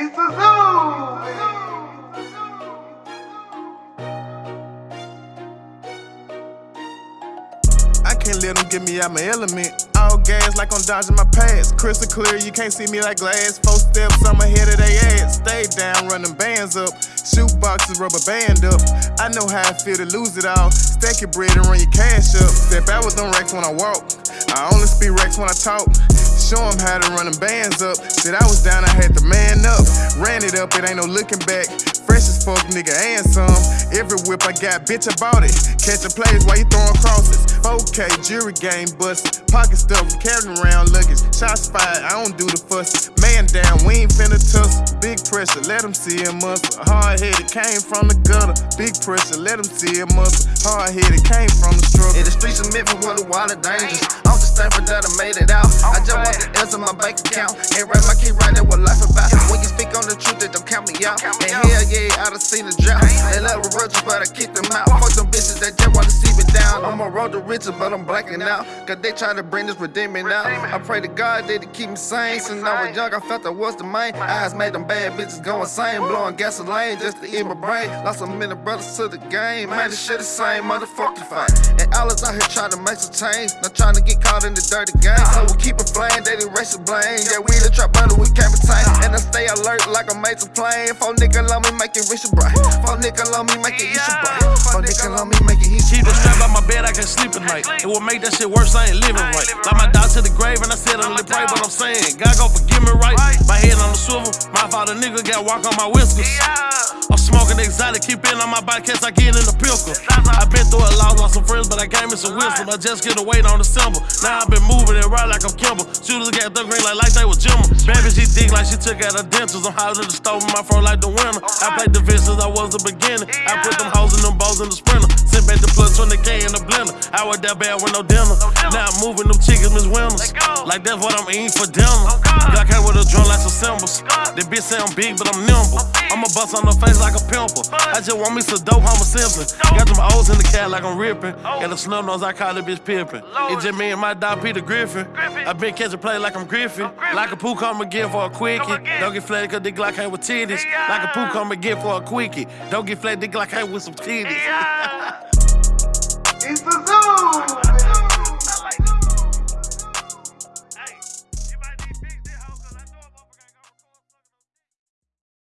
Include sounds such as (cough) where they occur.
It's zoo. I can't let them get me out my element. All gas like I'm dodging my past. Crystal clear, you can't see me like glass. Four steps, I'm ahead of they ass. Stay down, running bands up. Shoot boxes, rubber band up. I know how I feel to lose it all. Stack your bread and run your cash up. Step out with them racks when I walk. I only speak racks when I talk. Show 'em how to run them bands up. Shit, I was down, I had to man up. Ran it up, it ain't no looking back. Fresh as fuck, nigga, and some. Every whip I got, bitch, I bought it. Catching plays while you throwing crosses. Okay, jury game bust. Pocket stuff, carrying around luggage. Shots fired, I don't do the fuss. Man down, we ain't finna tussle. Big pressure, let them see a muscle. Hard headed, came from the gutter. Big pressure, let them see a muscle. Hard headed, came from the struggle. In the streets of Memphis, and dangerous. I'm just thankful that I made it out. I just want the ends of my bank account. And write my key right there what life about. When you speak on the truth, they don't count me out. And hell yeah, I done seen the drought. They love a roaches, but I kick them down. I'm a road to riches, but I'm blacking out. Cause they try to bring this redeeming out. I pray to God that He keep me sane. Since I was young, I felt I was the main. Eyes made them bad bitches go insane. Blowing gasoline just to eat my brain. Lost a many brothers to the game. Man, this shit the same motherfucking fight. And all us out here trying to make some change. Not trying to get caught in the dirty game. So we keep it flying, they erase the blame. Yeah, we the trap battle, we can't retain. And I stay alert like a major plane. Four nigga love me, make it rich and bright. Four nigga love me, make it eat and bright. Four nigga love me, make it eat Keep the strap by my bed, I can't sleep at night. It will make that shit worse, I ain't living right. Like my dog to the grave, and I said I'm pray, but I'm saying, God gon' forgive me right. My head on the swivel, my father nigga got walk on my whiskers. I'm smoking exotic, keep in on my bike, case I get in the pickle. i been through a lot, lost some friends, but I gave me some wisdom. I just get a weight on the symbol. Now i been moving it right like I'm Kimball. Shooters got the green like, like they was Jimmer. Baby, she dig like she took out her dentures. I'm in the stove in my fro like the winter. I played the since I was the beginning. I put them hoes in them balls in the sprinter. Sent back the plus 20k in the blender. I was that bad with no dinner. Now I'm moving them chickens, Miss Winners. Like that's what I'm eating for dinner. Got came with a drum like some symbols. That bitch say I'm big, but I'm nimble. I'ma bust on her face like a pimple. I just want me some dope, I'm a simpin'. Got them O's in the cat like I'm ripping. Got a snub nose, I call it bitch pippin'. It's just me and my dog Peter Griffin. I been catching play like I'm Griffin. Like a poo come again for a quickie. Don't get flat cause the Glock ain't with titties. Like a poo come again for a quickie. Don't get flat, the like I with some titties. (laughs)